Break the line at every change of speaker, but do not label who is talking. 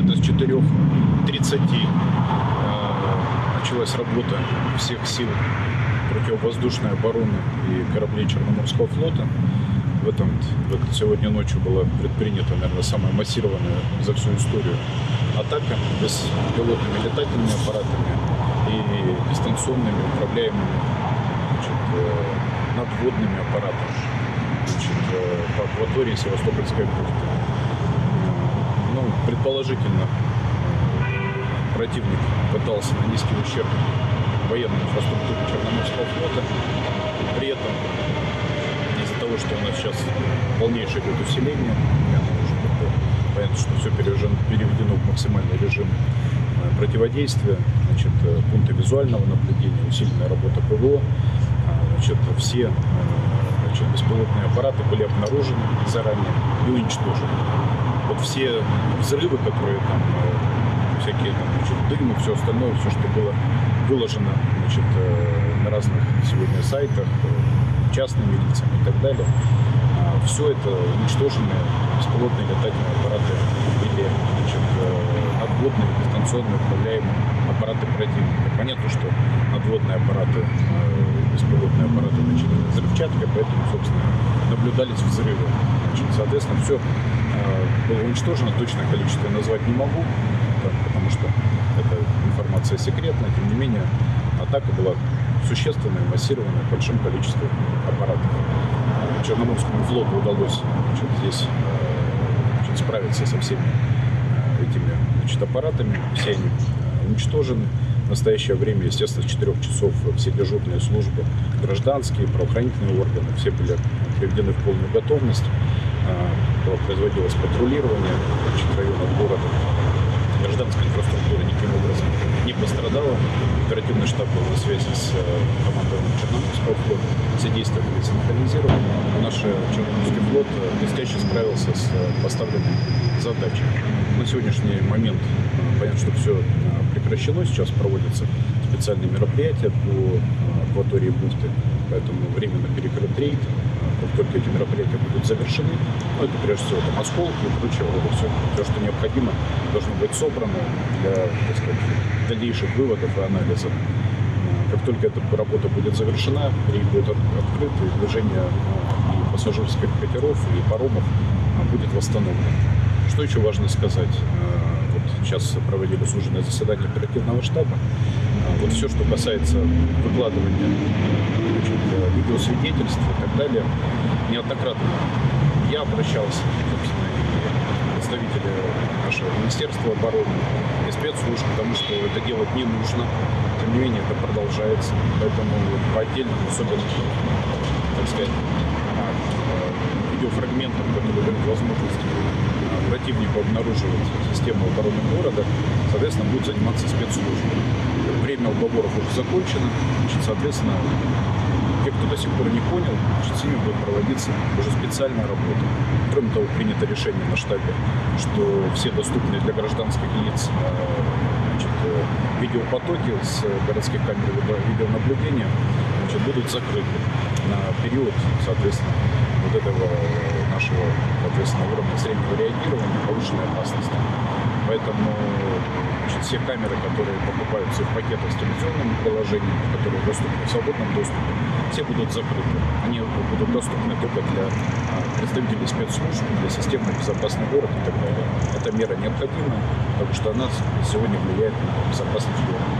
где-то с 4.30 э, началась работа всех сил противовоздушной обороны и кораблей Черноморского флота. В этом вот сегодня ночью была предпринята, наверное, самая массированная за всю историю атака беспилотными летательными аппаратами и дистанционными управляемыми значит, э, надводными аппаратами значит, э, по акватории Севастопольской бухты. Ну, предположительно, противник пытался нанести ущерб военной инфраструктуре Черноморского флота. При этом из-за того, что у нас сейчас полнейшее идет усиление, понятно, что все переведено в максимальный режим э, противодействия, значит, э, пункты визуального наблюдения, усиленная работа ПВО, значит, все э, значит, беспилотные аппараты были обнаружены заранее и уничтожены. Вот все взрывы, которые там всякие там, значит, дым все остальное, все, что было выложено значит, э, на разных сегодня сайтах, э, частными лицами и так далее. Все это уничтоженные беспилотные летательные аппараты или значит, э, надводные дистанционно управляемые аппараты противника. Понятно, что надводные аппараты, беспилотные аппараты значит, взрывчатка, поэтому, собственно, наблюдались взрывы. Значит, соответственно, все было уничтожено, точное количество я назвать не могу, потому что это информация секретная, тем не менее атака была существенная, массированная, большим количеством аппаратов. Черноморскому флоту удалось здесь э, справиться со всеми э, этими значит, аппаратами, все они э, уничтожены. В настоящее время, естественно, с 4 часов все дежурные службы, гражданские, правоохранительные органы, все были приведены в полную готовность. Производилось патрулирование значит, районов города гражданская инфраструктура никаким образом не пострадала. Оперативный штаб был на связи с э, командованием Черноморского флота. Все действия были синхронизированы. Наш Черноморский флот э, блестяще справился с э, поставленной задачей. На сегодняшний момент понятно, что все прекращено. Сейчас проводятся специальные мероприятия по акватории бухты, поэтому временно перекрыт рейд как только эти мероприятия будут завершены, ну, это прежде всего там осколки и прочее, вот все, все, что необходимо, должно быть собрано для так сказать, дальнейших выводов и анализов. Как только эта работа будет завершена, рейд будет открыт, и движение и пассажирских катеров, и паромов будет восстановлено. Что еще важно сказать? Сейчас проводили служебное заседание оперативного штаба. Вот все, что касается выкладывания значит, видеосвидетельств и так далее, неоднократно я обращался, собственно, и представители нашего Министерства обороны и спецслужб, потому что это делать не нужно. Тем не менее, это продолжается. Поэтому по отдельным, особенно, так сказать, видеофрагментам, которые дают возможность противнику обнаруживать систему обороны города, соответственно, будут заниматься спецслужбы. Время уговоров уже закончено, значит, соответственно, те, кто до сих пор не понял, с ними будет проводиться уже специальная работа. Кроме того, принято решение на штабе, что все доступные для гражданских лиц э, значит, э, видеопотоки с городских камер видеонаблюдения значит, будут закрыты на период, соответственно, вот этого нашего, соответственно, уровня среднего реагирования повышенной опасности. Поэтому значит, все камеры, которые покупаются в пакетах с телевизионными приложениями, которые доступны в свободном доступе, все будут закрыты. Они будут доступны только для а, представителей спецслужб, для системы безопасный город и так далее. Эта мера необходима, потому что она сегодня влияет на безопасность города.